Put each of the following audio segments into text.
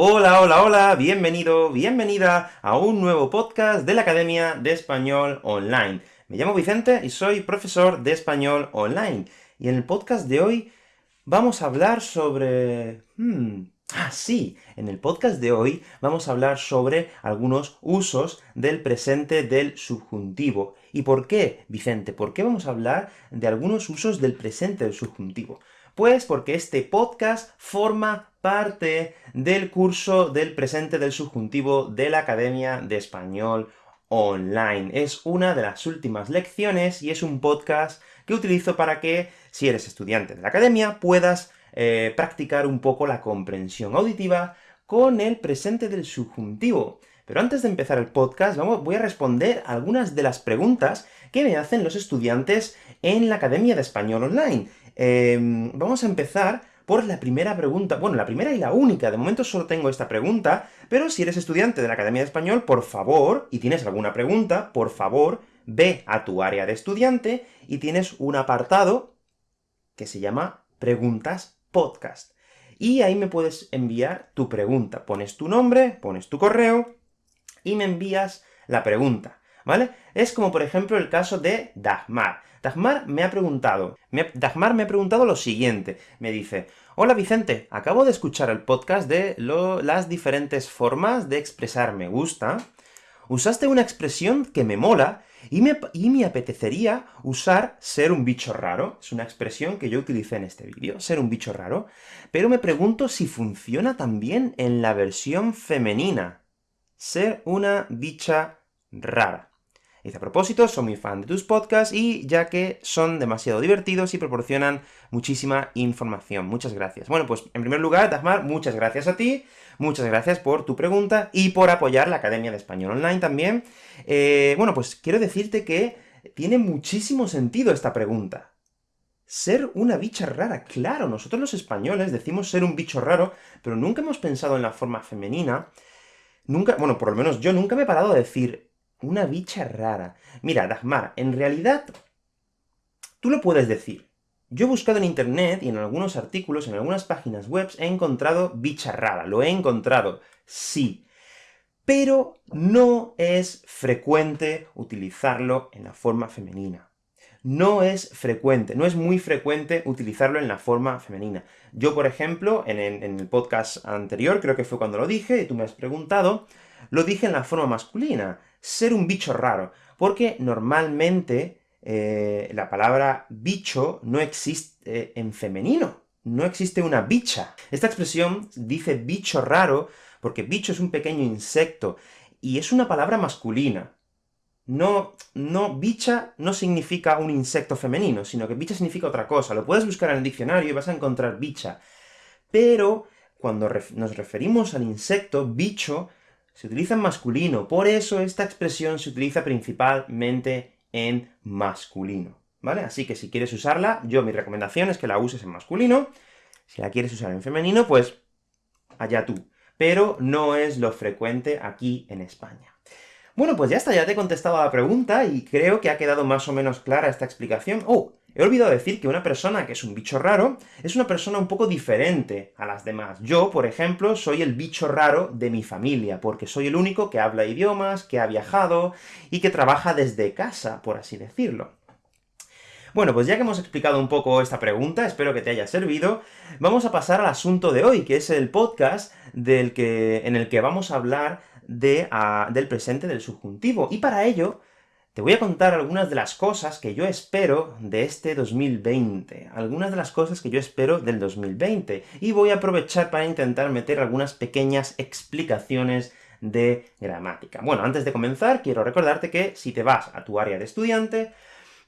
Hola, hola, hola, bienvenido, bienvenida a un nuevo podcast de la Academia de Español Online. Me llamo Vicente y soy profesor de Español Online. Y en el podcast de hoy vamos a hablar sobre... Hmm, ah, sí, en el podcast de hoy vamos a hablar sobre algunos usos del presente del subjuntivo. ¿Y por qué, Vicente? ¿Por qué vamos a hablar de algunos usos del presente del subjuntivo? Pues porque este podcast forma parte del curso del presente del subjuntivo de la Academia de Español Online. Es una de las últimas lecciones, y es un podcast que utilizo para que, si eres estudiante de la Academia, puedas eh, practicar un poco la comprensión auditiva con el presente del subjuntivo. Pero antes de empezar el podcast, vamos, voy a responder algunas de las preguntas que me hacen los estudiantes en la Academia de Español Online. Em, vamos a empezar por la primera pregunta, bueno, la primera y la única, de momento solo tengo esta pregunta, pero si eres estudiante de la Academia de Español, por favor, y tienes alguna pregunta, por favor, ve a tu área de estudiante, y tienes un apartado que se llama Preguntas Podcast. Y ahí me puedes enviar tu pregunta. Pones tu nombre, pones tu correo, y me envías la pregunta, ¿vale? Es como, por ejemplo, el caso de Dagmar. Dagmar me ha preguntado, Dagmar me ha preguntado lo siguiente, me dice, Hola Vicente, acabo de escuchar el podcast de las diferentes formas de expresar me gusta. Usaste una expresión que me mola, y me, y me apetecería usar ser un bicho raro. Es una expresión que yo utilicé en este vídeo, ser un bicho raro. Pero me pregunto si funciona también en la versión femenina. Ser una bicha rara. Dice, a propósito, soy muy fan de tus podcasts, y ya que son demasiado divertidos y proporcionan muchísima información. Muchas gracias. Bueno, pues, en primer lugar, Dagmar, muchas gracias a ti, muchas gracias por tu pregunta, y por apoyar la Academia de Español Online también. Eh, bueno, pues quiero decirte que tiene muchísimo sentido esta pregunta. Ser una bicha rara, claro, nosotros los españoles decimos ser un bicho raro, pero nunca hemos pensado en la forma femenina, nunca, bueno, por lo menos yo nunca me he parado a decir una bicha rara. Mira, Dagmar, en realidad, tú lo puedes decir. Yo he buscado en internet, y en algunos artículos, en algunas páginas web, he encontrado bicha rara. Lo he encontrado, sí. Pero no es frecuente utilizarlo en la forma femenina. No es frecuente, no es muy frecuente utilizarlo en la forma femenina. Yo, por ejemplo, en en el podcast anterior, creo que fue cuando lo dije, y tú me has preguntado, lo dije en la forma masculina ser un bicho raro, porque normalmente eh, la palabra bicho no existe en femenino, no existe una bicha. Esta expresión dice bicho raro, porque bicho es un pequeño insecto, y es una palabra masculina. No, no, bicha no significa un insecto femenino, sino que bicha significa otra cosa. Lo puedes buscar en el diccionario y vas a encontrar bicha. Pero, cuando nos referimos al insecto, bicho, se utiliza en masculino, por eso esta expresión se utiliza principalmente en masculino, ¿vale? Así que si quieres usarla, yo mi recomendación es que la uses en masculino, si la quieres usar en femenino, pues allá tú. Pero no es lo frecuente aquí en España. Bueno, pues ya está, ya te he contestado a la pregunta, y creo que ha quedado más o menos clara esta explicación. ¡Oh! He olvidado decir que una persona que es un bicho raro, es una persona un poco diferente a las demás. Yo, por ejemplo, soy el bicho raro de mi familia, porque soy el único que habla idiomas, que ha viajado, y que trabaja desde casa, por así decirlo. Bueno, pues ya que hemos explicado un poco esta pregunta, espero que te haya servido, vamos a pasar al asunto de hoy, que es el podcast del que, en el que vamos a hablar de, ah, del presente del subjuntivo. Y para ello, te voy a contar algunas de las cosas que yo espero de este 2020, algunas de las cosas que yo espero del 2020, y voy a aprovechar para intentar meter algunas pequeñas explicaciones de gramática. Bueno, antes de comenzar, quiero recordarte que si te vas a tu área de estudiante,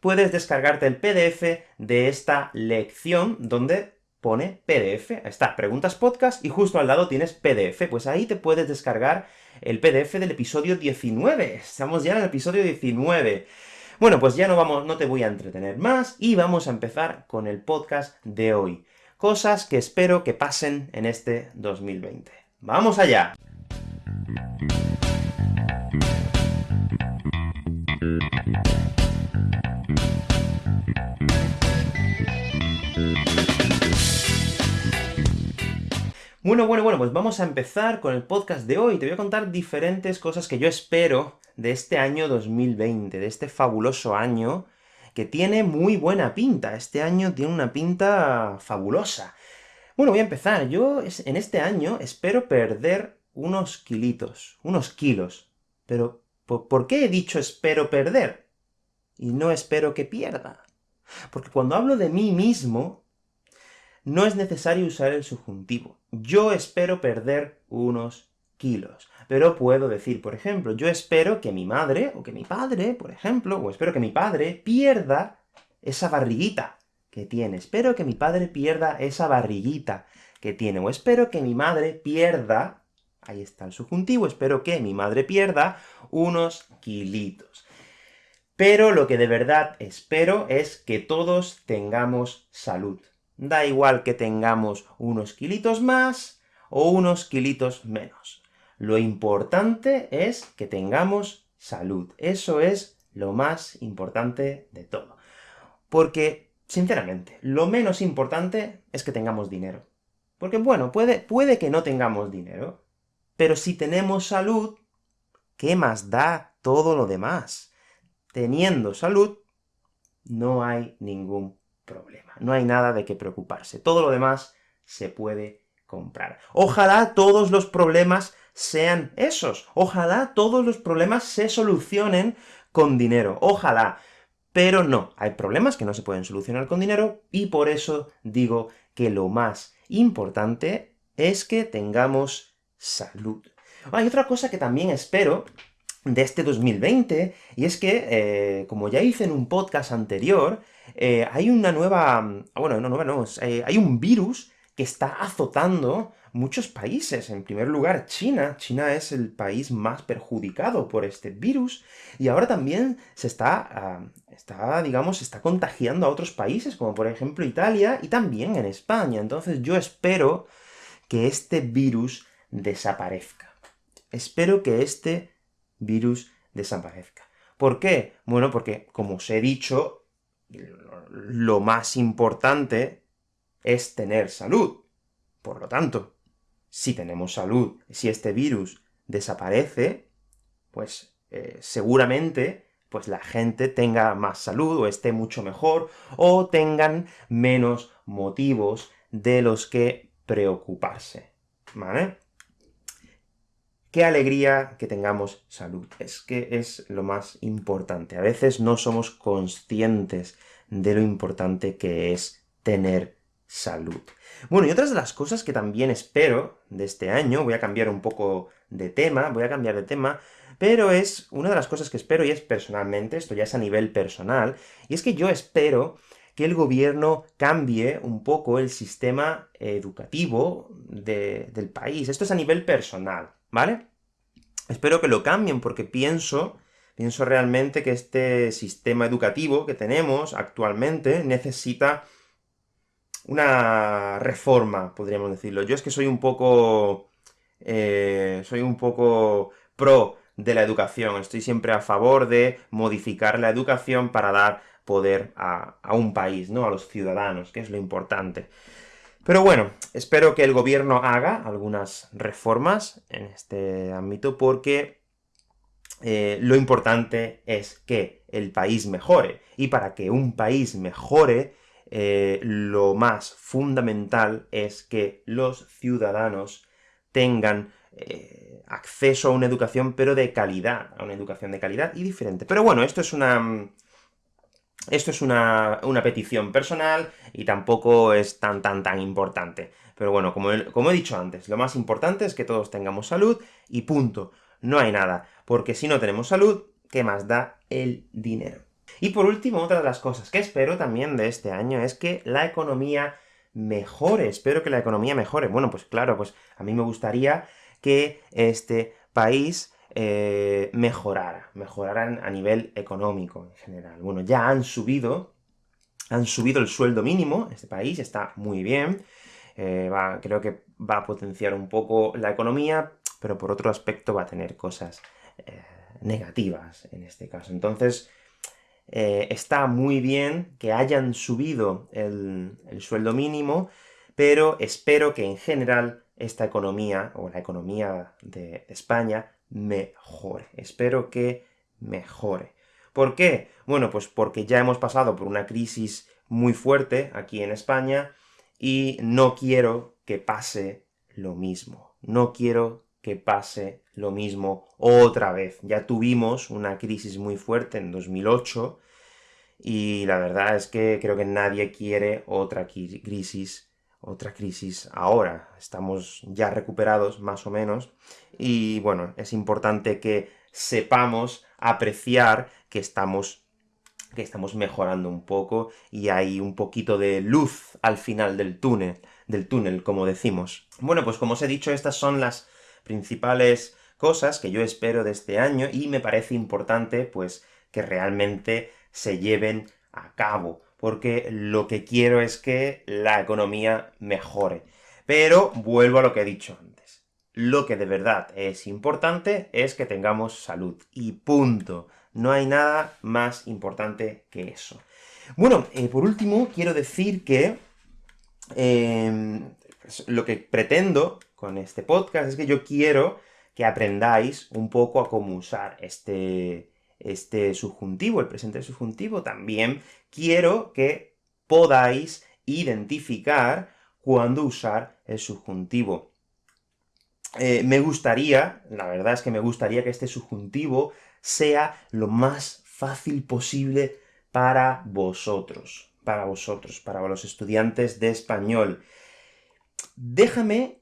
puedes descargarte el PDF de esta lección, donde pone PDF, está, preguntas podcast, y justo al lado tienes PDF, pues ahí te puedes descargar el PDF del episodio 19. Estamos ya en el episodio 19. Bueno, pues ya no vamos, no te voy a entretener más, y vamos a empezar con el podcast de hoy. Cosas que espero que pasen en este 2020. ¡Vamos allá! Bueno, bueno, bueno, pues vamos a empezar con el podcast de hoy. Te voy a contar diferentes cosas que yo espero de este año 2020, de este fabuloso año, que tiene muy buena pinta. Este año tiene una pinta fabulosa. Bueno, voy a empezar. Yo en este año espero perder unos kilitos, unos kilos. Pero, ¿por qué he dicho espero perder? Y no espero que pierda. Porque cuando hablo de mí mismo, no es necesario usar el subjuntivo. Yo espero perder unos kilos. Pero puedo decir, por ejemplo, yo espero que mi madre, o que mi padre, por ejemplo, o espero que mi padre pierda esa barriguita que tiene. Espero que mi padre pierda esa barriguita que tiene. O espero que mi madre pierda, ahí está el subjuntivo, espero que mi madre pierda unos kilitos. Pero lo que de verdad espero es que todos tengamos salud. Da igual que tengamos unos kilitos más o unos kilitos menos. Lo importante es que tengamos salud. Eso es lo más importante de todo. Porque, sinceramente, lo menos importante es que tengamos dinero. Porque, bueno, puede, puede que no tengamos dinero, pero si tenemos salud, ¿qué más da todo lo demás? Teniendo salud, no hay ningún problema. No hay nada de qué preocuparse. Todo lo demás se puede comprar. Ojalá todos los problemas sean esos. Ojalá todos los problemas se solucionen con dinero. Ojalá. Pero no, hay problemas que no se pueden solucionar con dinero, y por eso digo que lo más importante es que tengamos salud. Hay otra cosa que también espero de este 2020, y es que, eh, como ya hice en un podcast anterior, eh, hay una nueva... Ah, bueno, no, nueva no, eh, hay un virus que está azotando muchos países. En primer lugar, China. China es el país más perjudicado por este virus, y ahora también se está, ah, está, digamos, está contagiando a otros países, como por ejemplo Italia, y también en España. Entonces yo espero que este virus desaparezca. Espero que este virus desaparezca. ¿Por qué? Bueno, porque, como os he dicho, lo más importante es tener salud. Por lo tanto, si tenemos salud, si este virus desaparece, pues eh, seguramente pues la gente tenga más salud, o esté mucho mejor, o tengan menos motivos de los que preocuparse, ¿vale? Qué alegría que tengamos salud. Es que es lo más importante. A veces no somos conscientes de lo importante que es tener salud. Bueno, y otras de las cosas que también espero de este año, voy a cambiar un poco de tema, voy a cambiar de tema, pero es una de las cosas que espero, y es personalmente, esto ya es a nivel personal, y es que yo espero que el gobierno cambie un poco el sistema educativo del país. Esto es a nivel personal. ¿Vale? Espero que lo cambien, porque pienso, pienso realmente que este sistema educativo que tenemos actualmente necesita una reforma, podríamos decirlo. Yo es que soy un poco... Eh, soy un poco pro de la educación, estoy siempre a favor de modificar la educación para dar poder a, a un país, ¿no?, a los ciudadanos, que es lo importante. Pero bueno, espero que el gobierno haga algunas reformas en este ámbito, porque eh, lo importante es que el país mejore, y para que un país mejore, eh, lo más fundamental es que los ciudadanos tengan eh, acceso a una educación, pero de calidad, a una educación de calidad y diferente. Pero bueno, esto es una esto es una, petición personal, y tampoco es tan tan tan importante. Pero bueno, como he, como he dicho antes, lo más importante es que todos tengamos salud, y punto. No hay nada, porque si no tenemos salud, ¿qué más da el dinero? Y por último, otra de las cosas que espero también de este año es que la economía mejore. Espero que la economía mejore. Bueno, pues claro, pues a mí me gustaría que este país eh, mejorara, mejoraran a nivel económico en general. Bueno, ya han subido, han subido el sueldo mínimo este país, está muy bien, eh, creo que va a potenciar un poco la economía, pero por otro aspecto va a tener cosas eh, negativas en este caso. Entonces, está muy bien que hayan subido el sueldo mínimo, pero espero que en general esta economía, o la economía de España, mejore. Espero que mejore. ¿Por qué? Bueno, pues porque ya hemos pasado por una crisis muy fuerte aquí en España, y no quiero que pase lo mismo. No quiero que pase lo mismo otra vez. Ya tuvimos una crisis muy fuerte en 2008, y la verdad es que creo que nadie quiere otra crisis, otra crisis ahora. Estamos ya recuperados, más o menos, y bueno, es importante que sepamos apreciar que estamos que estamos mejorando un poco, y hay un poquito de luz al final del túnel, del túnel, como decimos. Bueno, pues como os he dicho, estas son las principales cosas que yo espero de este año, y me parece importante, pues, que realmente se lleven a cabo, porque lo que quiero es que la economía mejore. Pero vuelvo a lo que he dicho antes. Lo que de verdad es importante es que tengamos salud, y punto. No hay nada más importante que eso. Bueno, eh, por último, quiero decir que em, pues, lo que pretendo con este podcast es que yo quiero que aprendáis un poco a cómo usar este, este subjuntivo, el presente subjuntivo. También quiero que podáis identificar cuándo usar el subjuntivo. Eh, me gustaría, la verdad es que me gustaría que este subjuntivo sea lo más fácil posible para vosotros, para vosotros, para los estudiantes de español. Déjame,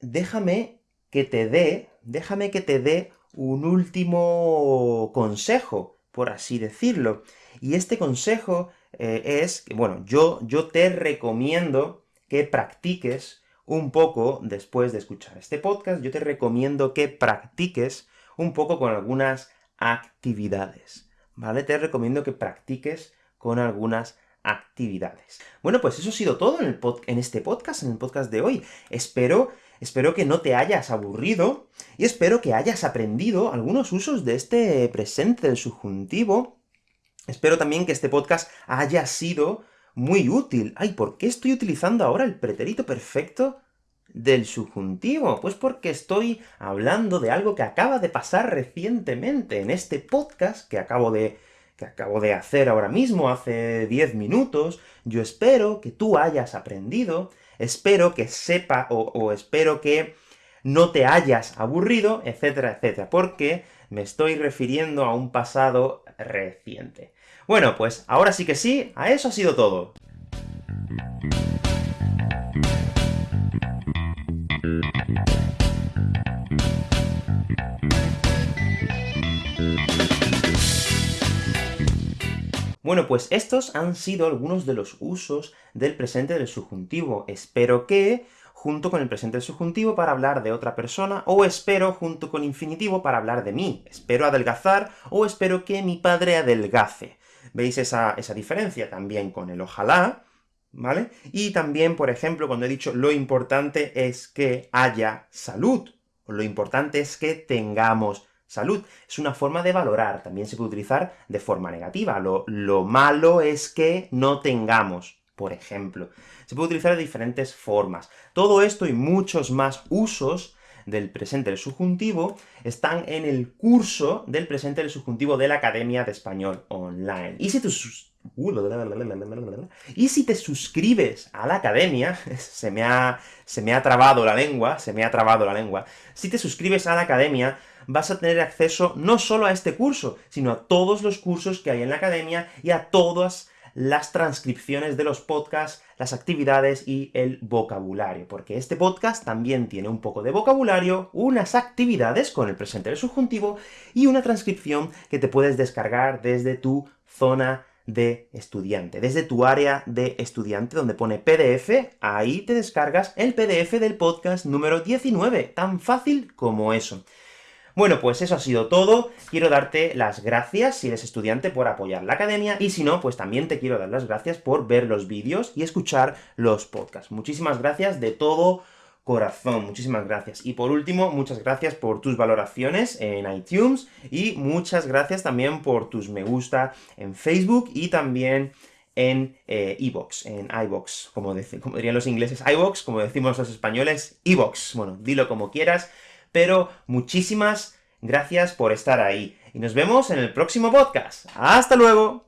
déjame que te dé, déjame que te dé un último consejo, por así decirlo. Y este consejo eh, es bueno, yo, yo te recomiendo que practiques un poco, después de escuchar este podcast, yo te recomiendo que practiques un poco con algunas actividades, ¿vale? Te recomiendo que practiques con algunas actividades. Bueno, pues eso ha sido todo en, el en este podcast, en el podcast de hoy. Espero Espero que no te hayas aburrido, y espero que hayas aprendido algunos usos de este presente del subjuntivo. Espero también que este podcast haya sido muy útil. Ay, ¿por qué estoy utilizando ahora el pretérito perfecto del subjuntivo? Pues porque estoy hablando de algo que acaba de pasar recientemente en este podcast que acabo de que acabo de hacer ahora mismo, hace 10 minutos. Yo espero que tú hayas aprendido, espero que sepa, o, espero que no te hayas aburrido, etcétera, etcétera, porque me estoy refiriendo a un pasado reciente. Bueno, pues ahora sí que sí, a eso ha sido todo. Bueno, pues estos han sido algunos de los usos del presente del subjuntivo. Espero que, junto con el presente del subjuntivo para hablar de otra persona, o espero junto con infinitivo para hablar de mí. Espero adelgazar, o espero que mi padre adelgace. ¿Veis esa, esa diferencia? También con el ojalá, ¿vale? Y también, por ejemplo, cuando he dicho lo importante es que haya salud, o lo importante es que tengamos salud. Es una forma de valorar, también se puede utilizar de forma negativa. Lo, lo malo es que no tengamos, por ejemplo. Se puede utilizar de diferentes formas. Todo esto y muchos más usos del presente del subjuntivo están en el curso del presente del subjuntivo de la Academia de Español Online. Y si y si te suscribes a la academia, se me, ha, se me ha trabado la lengua, se me ha trabado la lengua, si te suscribes a la academia, vas a tener acceso no solo a este curso, sino a todos los cursos que hay en la academia, y a todas las transcripciones de los podcasts, las actividades y el vocabulario, porque este podcast también tiene un poco de vocabulario, unas actividades con el presente del subjuntivo, y una transcripción que te puedes descargar desde tu zona de estudiante. Desde tu área de estudiante, donde pone PDF, ahí te descargas el PDF del podcast número 19, tan fácil como eso. Bueno, pues eso ha sido todo. Quiero darte las gracias, si eres estudiante, por apoyar la academia, y si no, pues también te quiero dar las gracias por ver los vídeos y escuchar los podcasts. Muchísimas gracias de todo corazón, muchísimas gracias. Y por último, muchas gracias por tus valoraciones en iTunes, y muchas gracias también por tus me gusta en Facebook, y también en eh, en iVox, como, como dirían los ingleses iVox, como decimos los españoles, iVox. Bueno, dilo como quieras, pero muchísimas gracias por estar ahí. Y nos vemos en el próximo podcast. ¡Hasta luego!